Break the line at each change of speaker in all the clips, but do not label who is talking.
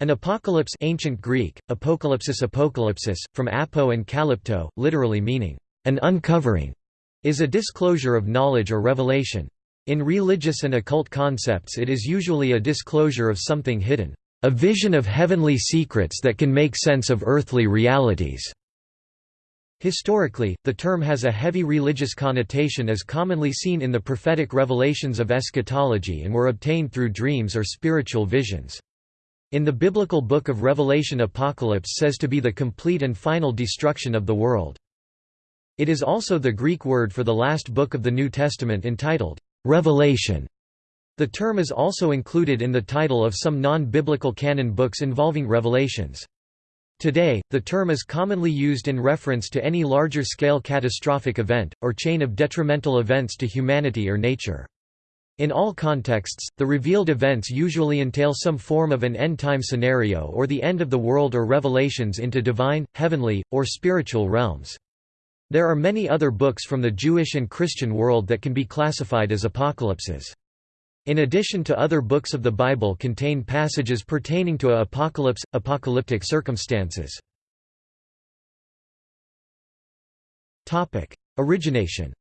An apocalypse ancient Greek, apocalypsis apocalypsis, from apo and calypto, literally meaning, an uncovering, is a disclosure of knowledge or revelation. In religious and occult concepts it is usually a disclosure of something hidden, a vision of heavenly secrets that can make sense of earthly realities. Historically, the term has a heavy religious connotation as commonly seen in the prophetic revelations of eschatology and were obtained through dreams or spiritual visions. In the biblical book of Revelation apocalypse says to be the complete and final destruction of the world. It is also the Greek word for the last book of the New Testament entitled, Revelation. The term is also included in the title of some non-biblical canon books involving revelations. Today, the term is commonly used in reference to any larger-scale catastrophic event, or chain of detrimental events to humanity or nature. In all contexts, the revealed events usually entail some form of an end-time scenario or the end of the world or revelations into divine, heavenly, or spiritual realms. There are many other books from the Jewish and Christian world that can be classified as apocalypses. In addition to other books of the Bible contain passages pertaining to a apocalypse, apocalyptic circumstances. Origination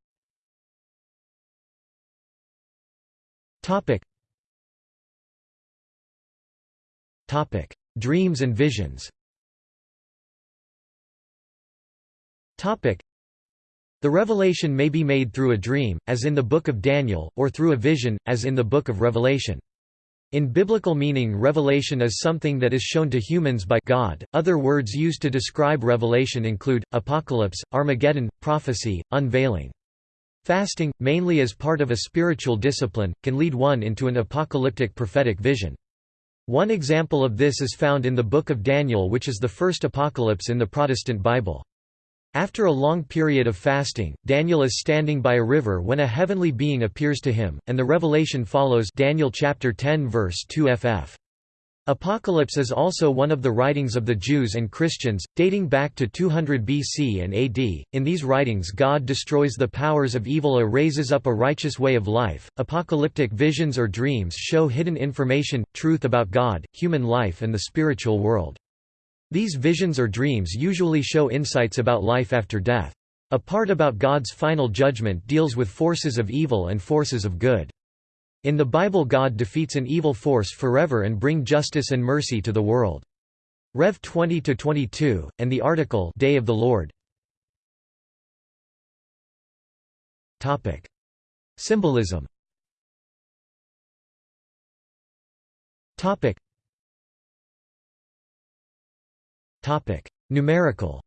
Topic. Topic: Dreams and visions. Topic: The revelation may be made through a dream, as in the Book of Daniel, or through a vision, as in the Book of Revelation. In biblical meaning revelation is something that is shown to humans by God. Other words used to describe revelation include apocalypse, Armageddon, prophecy, unveiling. Fasting, mainly as part of a spiritual discipline, can lead one into an apocalyptic prophetic vision. One example of this is found in the Book of Daniel which is the first apocalypse in the Protestant Bible. After a long period of fasting, Daniel is standing by a river when a heavenly being appears to him, and the revelation follows Daniel chapter 10 verse 2 ff. Apocalypse is also one of the writings of the Jews and Christians, dating back to 200 BC and AD. In these writings, God destroys the powers of evil or raises up a righteous way of life. Apocalyptic visions or dreams show hidden information, truth about God, human life, and the spiritual world. These visions or dreams usually show insights about life after death. A part about God's final judgment deals with forces of evil and forces of good. In the Bible God defeats an evil force forever and bring justice and mercy to the world. Rev 20-22, and the article Day of the Lord. Symbolism. Numerical.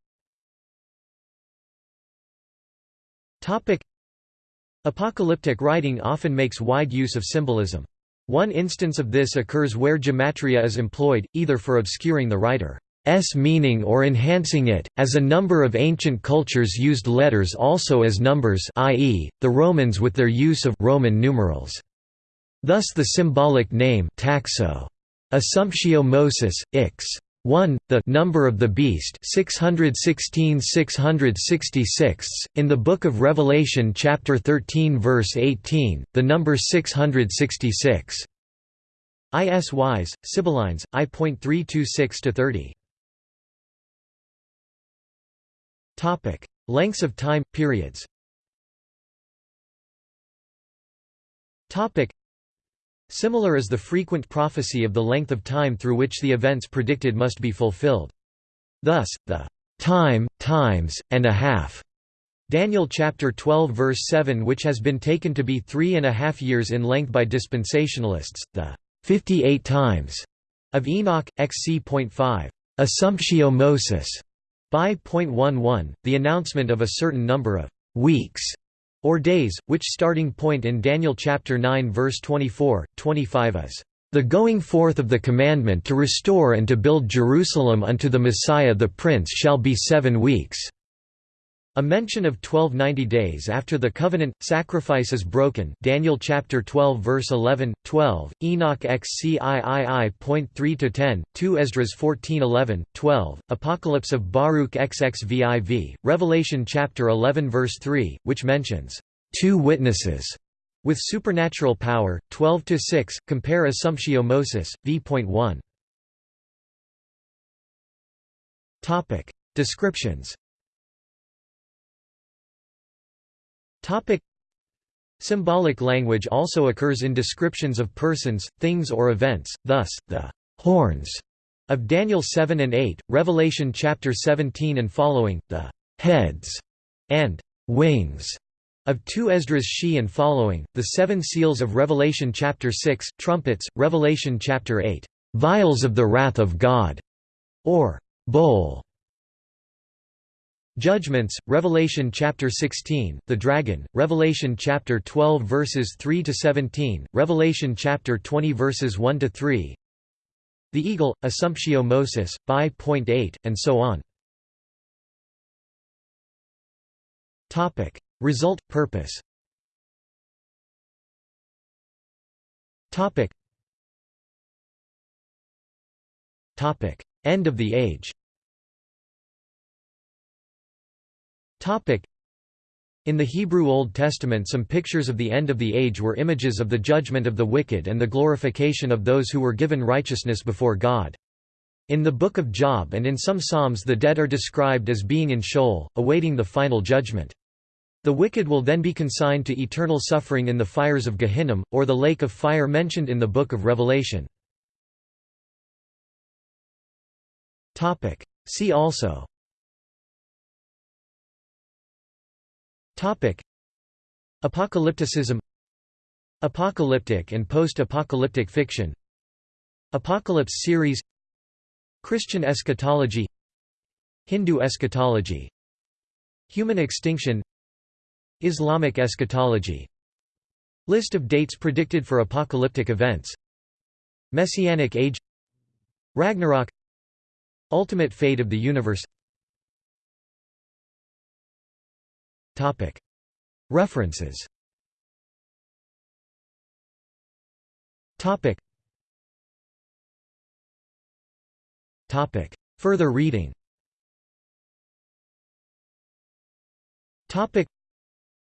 Apocalyptic writing often makes wide use of symbolism. One instance of this occurs where gematria is employed, either for obscuring the writer's meaning or enhancing it, as a number of ancient cultures used letters also as numbers i.e., the Romans with their use of Roman numerals. Thus the symbolic name taxo, Assumptio Moses, ix. 1 the number of the beast 616 666 in the book of revelation chapter 13 verse 18 the number 666 is wise sibyllines i.326 to 30 topic. Lengths of time periods. Topic Similar is the frequent prophecy of the length of time through which the events predicted must be fulfilled. Thus, the time, times, and a half Daniel chapter 12 verse 7 which has been taken to be three and a half years in length by dispensationalists, the 58 times of Enoch, xc.5 Assumptio Moses by .11, the announcement of a certain number of weeks or days, which starting point in Daniel chapter 9 verse 24, 25 is the going forth of the commandment to restore and to build Jerusalem unto the Messiah the Prince shall be seven weeks. A mention of 1290 days after the covenant sacrifice is broken. Daniel chapter 12 verse 11, 12, Enoch XCIII.3 to 10, 2 Esdras 14:11, 12, Apocalypse of Baruch XXVIV, Revelation chapter 11 verse 3, which mentions two witnesses with supernatural power. 12 to 6, compare Assumptio Moses v.1. Topic. Descriptions Topic. Symbolic language also occurs in descriptions of persons, things or events, thus, the horns of Daniel 7 and 8, Revelation chapter 17 and following, the heads and wings of 2 Esdras she and following, the seven seals of Revelation chapter 6, trumpets, Revelation chapter 8, vials of the wrath of God, or bowl. Judgments, Revelation chapter 16, the dragon, Revelation chapter 12 verses 3 to 17, Revelation chapter 20 verses 1 to 3. The eagle, Assumptio Moses, by.8, and so on. Topic: Result purpose. Topic: End of the age. Topic. In the Hebrew Old Testament some pictures of the end of the age were images of the judgment of the wicked and the glorification of those who were given righteousness before God. In the Book of Job and in some Psalms the dead are described as being in Sheol, awaiting the final judgment. The wicked will then be consigned to eternal suffering in the fires of Gehinnom, or the lake of fire mentioned in the Book of Revelation. See also Apocalypticism. Apocalyptic and post-apocalyptic fiction. Apocalypse series. Christian eschatology. Hindu eschatology. Human extinction. Islamic eschatology. List of dates predicted for apocalyptic events. Messianic Age. Ragnarok. Ultimate fate of the universe References Further reading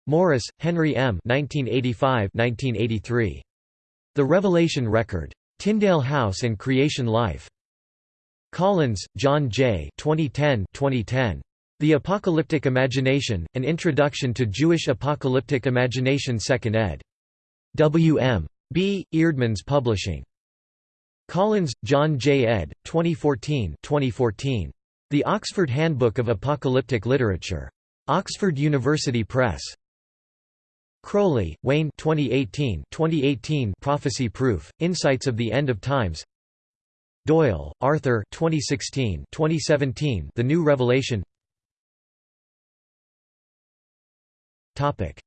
Morris, Henry M. 1985–1983. The Revelation Record. Tyndale House and Creation Life. Collins, John J. 2010 2010. The Apocalyptic Imagination, An Introduction to Jewish Apocalyptic Imagination 2nd ed. W. M. B. Eerdmans Publishing. Collins, John J. ed. 2014 2014. The Oxford Handbook of Apocalyptic Literature. Oxford University Press. Crowley, Wayne 2018 2018 Prophecy Proof, Insights of the End of Times Doyle, Arthur 2016 2017 The New Revelation Topic.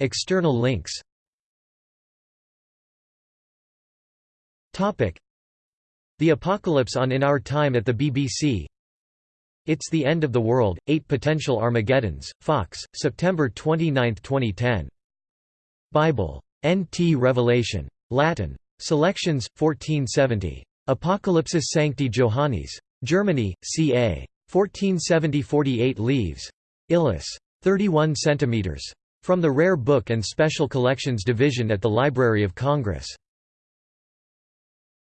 External links Topic. The Apocalypse on In Our Time at the BBC It's the End of the World, Eight Potential Armageddons, Fox, September 29, 2010 Bible. N.T. Revelation. Latin. Selections, 1470. Apocalypsis Sancti Johannis. Germany, ca. 1470 48 leaves. Illis. 31 cm. From the Rare Book and Special Collections Division at the Library of Congress.